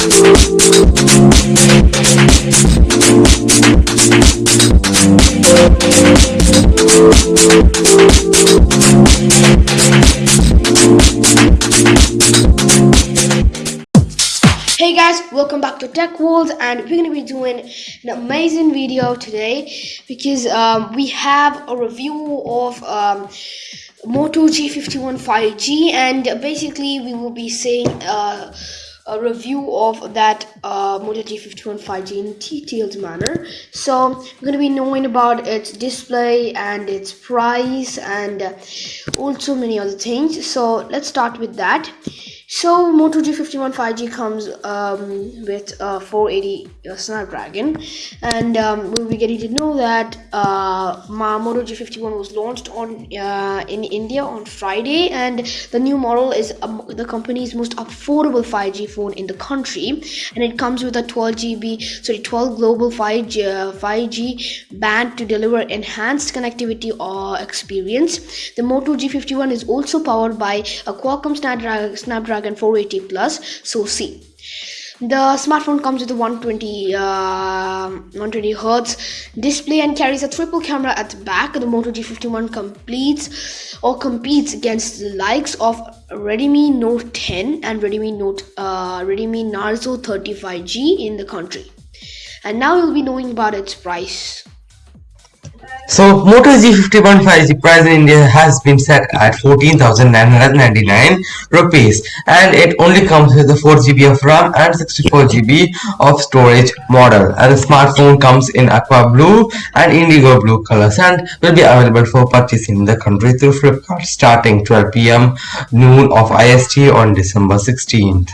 Hey guys, welcome back to Tech World and we're going to be doing an amazing video today because um, we have a review of um, Moto G51 5G and basically we will be saying uh, a review of that uh, Moto G51 5G in detailed manner. So we're going to be knowing about its display and its price and uh, also many other things. So let's start with that. So Moto G51 5G comes um, with a 480 uh, Snapdragon, and um, we'll be getting to know that uh, Moto G51 was launched on uh, in India on Friday, and the new model is um, the company's most affordable 5G phone in the country, and it comes with a 12 GB, sorry, 12 global 5G 5G uh, band to deliver enhanced connectivity or experience. The Moto G51 is also powered by a Qualcomm Snapdragon, Snapdragon Snapdragon 480 Plus so see. The smartphone comes with a 120 uh, 120 hertz display and carries a triple camera at the back. The Moto G51 completes or competes against the likes of Redmi Note 10 and Redmi Note uh, Redmi Narzo 35G in the country. And now you'll be knowing about its price. So Moto G51 5G price in India has been set at 14,999 rupees and it only comes with the 4GB of RAM and 64GB of storage model. And the smartphone comes in aqua blue and indigo blue colors and will be available for purchase in the country through Flipkart starting 12 pm noon of IST on December 16th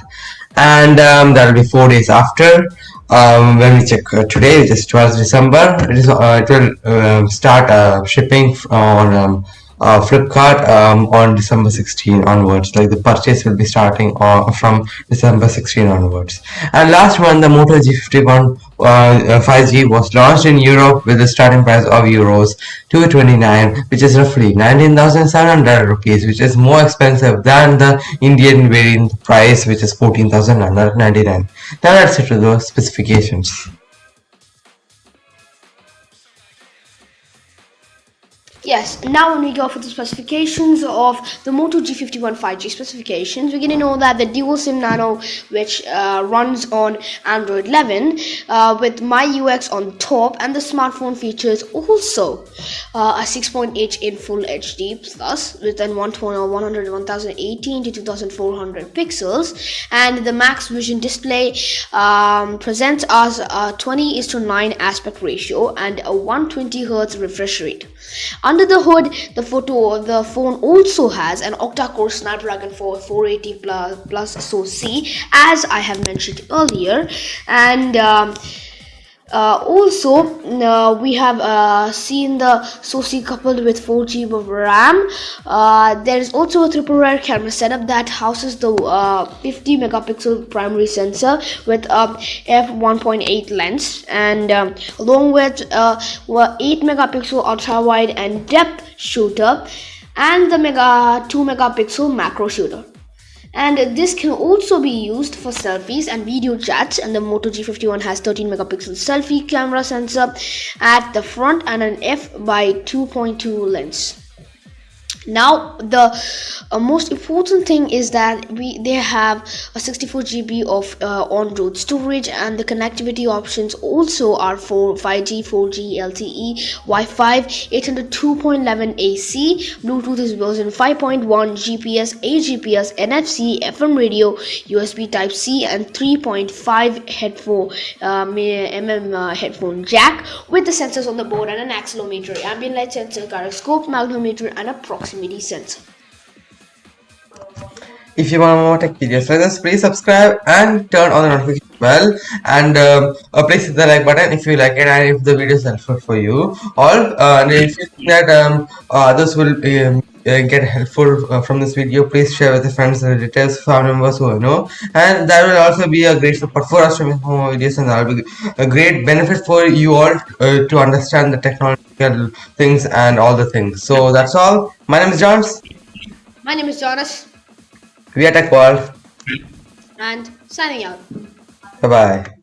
and um, that will be four days after um, when we check uh, today it is 12th December it, is, uh, it will uh, start shipping on um, uh, Flipkart um, on December 16 onwards. Like the purchase will be starting uh, from December 16 onwards. And last one, the Moto G51 uh, 5G was launched in Europe with a starting price of euros 229, which is roughly 19,700 rupees, which is more expensive than the Indian variant price, which is 14,999. Now let's get to the specifications. Yes, now when we go for the specifications of the Moto G51 5G specifications, we're going to know that the dual SIM Nano, which uh, runs on Android 11 uh, with MyUX on top, and the smartphone features also uh, a 6.8 in Full HD Plus with an 100 1018 to 2400 pixels, and the Max Vision display um, presents us a 20 is to 9 aspect ratio and a 120 Hz refresh rate. Under the hood, the photo of the phone also has an octa-core Snapdragon 4 480 plus, plus SoC, as I have mentioned earlier, and um, uh, also uh, we have uh, seen the SoC coupled with 4 GB of RAM. Uh, there is also a triple rear camera setup that houses the uh, 50 megapixel primary sensor with a f1.8 lens and um, along with uh, 8 megapixel ultra wide and depth shooter and the mega 2 megapixel macro shooter and this can also be used for selfies and video chats. And the Moto G51 has 13 megapixel selfie camera sensor at the front and an f by 2.2 lens now the uh, most important thing is that we they have a 64 GB of uh, on-road storage and the connectivity options also are for 5G 4G LTE Wi-Fi 802.11 AC Bluetooth is version 5.1 GPS AGPS NFC FM radio USB type C and 3.5 headphone uh, mm uh, headphone jack with the sensors on the board and an accelerometer ambient light sensor gyroscope magnetometer and a If you want more tech videos like this, please subscribe and turn on the notification bell and um, uh, please hit the like button if you like it and if the video is helpful for you. All uh, and if you think that um, uh, others will um, uh, get helpful uh, from this video, please share with your friends, relatives, family members who you know. And that will also be a great support for us to make more videos and that will be a great benefit for you all uh, to understand the technological things and all the things. So that's all. My name is Jones. My name is Jonas. We are Tech World. And signing out. Bye bye.